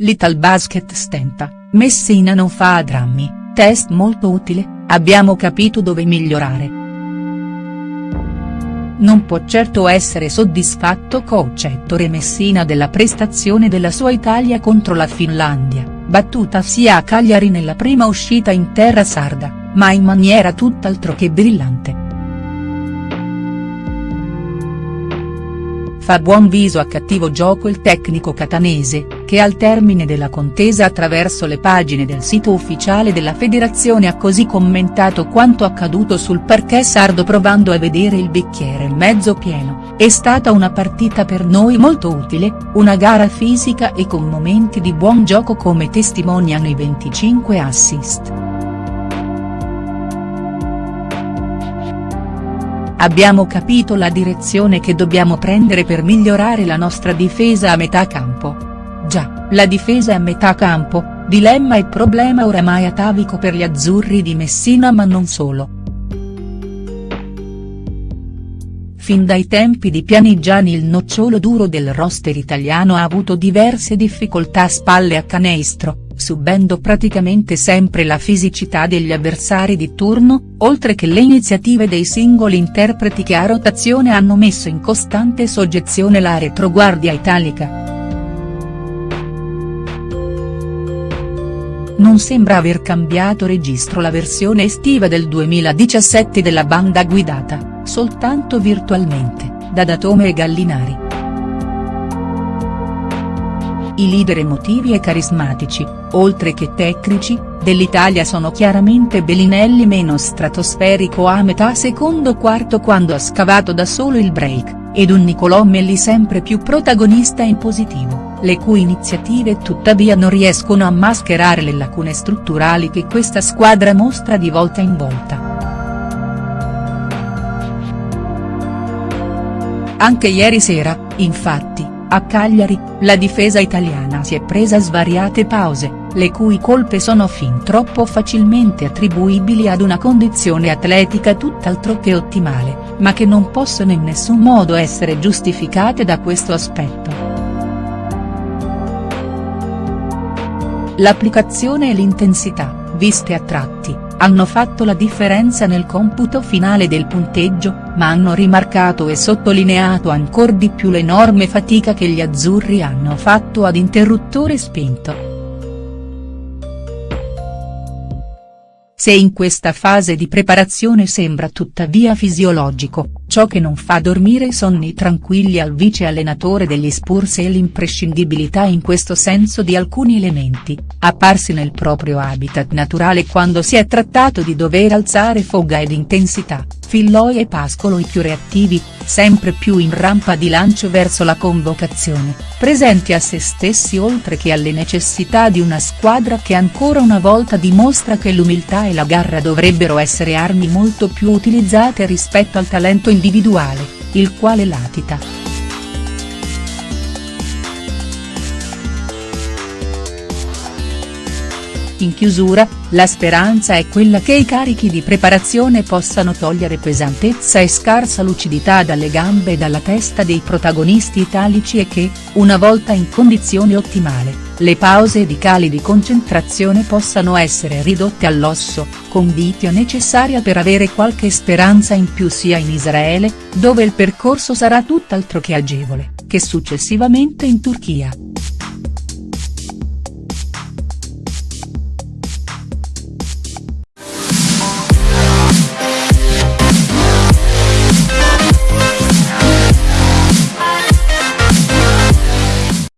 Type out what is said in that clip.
L'Italbasket stenta, Messina non fa drammi, test molto utile, abbiamo capito dove migliorare. Non può certo essere soddisfatto coach Ettore Messina della prestazione della sua Italia contro la Finlandia, battuta sia a Cagliari nella prima uscita in terra sarda, ma in maniera tutt'altro che brillante. Fa buon viso a cattivo gioco il tecnico catanese, che al termine della contesa attraverso le pagine del sito ufficiale della federazione ha così commentato quanto accaduto sul parquet sardo provando a vedere il bicchiere mezzo pieno, è stata una partita per noi molto utile, una gara fisica e con momenti di buon gioco come testimoniano i 25 assist. Abbiamo capito la direzione che dobbiamo prendere per migliorare la nostra difesa a metà campo. La difesa a metà campo, dilemma e problema oramai atavico per gli azzurri di Messina ma non solo. Fin dai tempi di Pianigiani il nocciolo duro del roster italiano ha avuto diverse difficoltà a spalle a canestro, subendo praticamente sempre la fisicità degli avversari di turno, oltre che le iniziative dei singoli interpreti che a rotazione hanno messo in costante soggezione la retroguardia italica. Non sembra aver cambiato registro la versione estiva del 2017 della banda guidata, soltanto virtualmente, da Datome e Gallinari. I leader emotivi e carismatici, oltre che tecnici, dell'Italia sono chiaramente Bellinelli meno stratosferico a metà secondo quarto quando ha scavato da solo il break, ed un Nicolò Melli sempre più protagonista in positivo, le cui iniziative tuttavia non riescono a mascherare le lacune strutturali che questa squadra mostra di volta in volta. Anche ieri sera, infatti, a Cagliari, la difesa italiana si è presa svariate pause, le cui colpe sono fin troppo facilmente attribuibili ad una condizione atletica tutt'altro che ottimale, ma che non possono in nessun modo essere giustificate da questo aspetto. L'applicazione e l'intensità, viste a tratti, hanno fatto la differenza nel computo finale del punteggio, ma hanno rimarcato e sottolineato ancor di più l'enorme fatica che gli azzurri hanno fatto ad interruttore spento. Se in questa fase di preparazione sembra tuttavia fisiologico, ciò che non fa dormire sonni tranquilli al vice allenatore degli Spurs è l'imprescindibilità in questo senso di alcuni elementi, apparsi nel proprio habitat naturale quando si è trattato di dover alzare foga ed intensità, Filloi e Pascolo i più reattivi, sempre più in rampa di lancio verso la convocazione, presenti a se stessi oltre che alle necessità di una squadra che ancora una volta dimostra che l'umiltà e la garra dovrebbero essere armi molto più utilizzate rispetto al talento individuale, il quale latita. In chiusura, la speranza è quella che i carichi di preparazione possano togliere pesantezza e scarsa lucidità dalle gambe e dalla testa dei protagonisti italici e che, una volta in condizione ottimale, le pause ed i cali di concentrazione possano essere ridotte all'osso, conditio necessaria per avere qualche speranza in più sia in Israele, dove il percorso sarà tutt'altro che agevole, che successivamente in Turchia.